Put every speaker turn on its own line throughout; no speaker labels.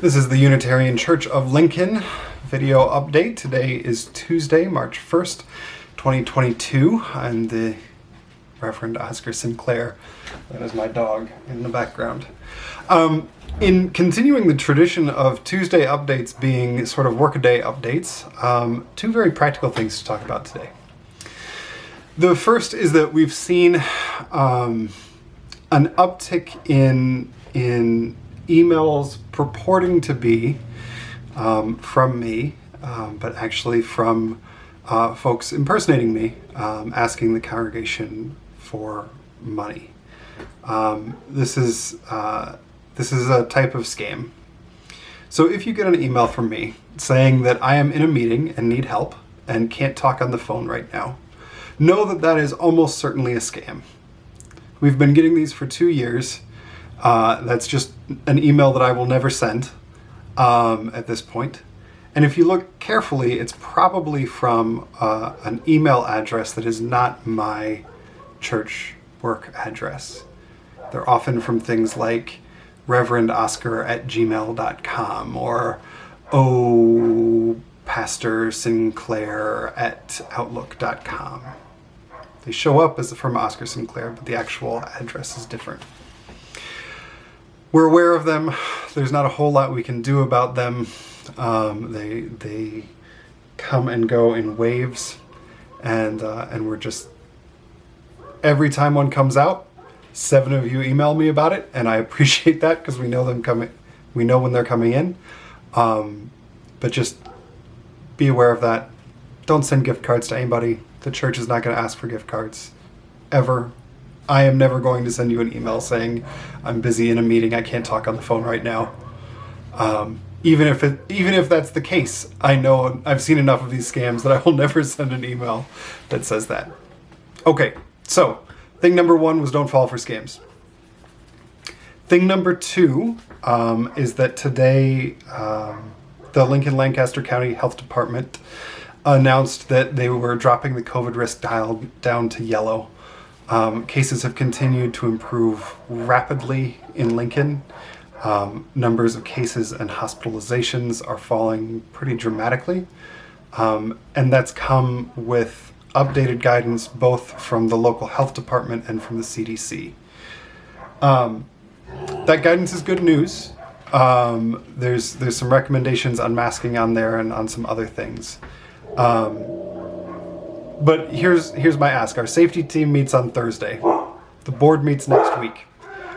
This is the Unitarian Church of Lincoln video update. Today is Tuesday, March 1st, 2022. I'm the Reverend Oscar Sinclair. That is my dog in the background. Um, in continuing the tradition of Tuesday updates being sort of workaday updates, um, two very practical things to talk about today. The first is that we've seen um, an uptick in in emails purporting to be um, from me, um, but actually from uh, folks impersonating me, um, asking the congregation for money. Um, this is uh, this is a type of scam. So if you get an email from me saying that I am in a meeting and need help and can't talk on the phone right now, know that that is almost certainly a scam. We've been getting these for two years uh, that's just an email that I will never send um, at this point. And if you look carefully, it's probably from uh, an email address that is not my church work address. They're often from things like reverendoscar at gmail.com or oh pastor sinclair at outlook.com. They show up as from Oscar Sinclair, but the actual address is different. We're aware of them. There's not a whole lot we can do about them. Um, they they come and go in waves, and uh, and we're just every time one comes out, seven of you email me about it, and I appreciate that because we know them coming. We know when they're coming in, um, but just be aware of that. Don't send gift cards to anybody. The church is not going to ask for gift cards ever I am never going to send you an email saying I'm busy in a meeting. I can't talk on the phone right now. Um, even if it, even if that's the case, I know I've seen enough of these scams that I will never send an email that says that. Okay, so thing number one was don't fall for scams. Thing number two um, is that today um, the Lincoln Lancaster County Health Department announced that they were dropping the COVID risk dial down to yellow. Um, cases have continued to improve rapidly in Lincoln. Um, numbers of cases and hospitalizations are falling pretty dramatically. Um, and that's come with updated guidance both from the local health department and from the CDC. Um, that guidance is good news. Um, there's there's some recommendations on masking on there and on some other things. Um, but here's here's my ask. Our safety team meets on Thursday. The board meets next week.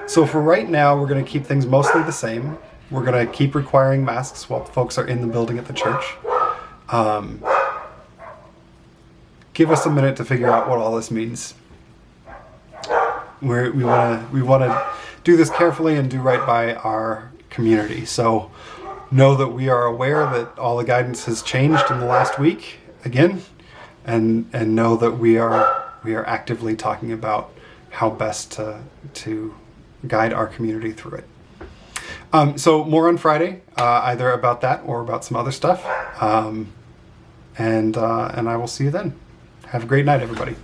So for right now, we're going to keep things mostly the same. We're going to keep requiring masks while folks are in the building at the church. Um, give us a minute to figure out what all this means. We're, we want to we want to do this carefully and do right by our community. So know that we are aware that all the guidance has changed in the last week. Again, and and know that we are we are actively talking about how best to to guide our community through it. Um, so more on Friday, uh, either about that or about some other stuff. Um, and uh, and I will see you then. Have a great night, everybody.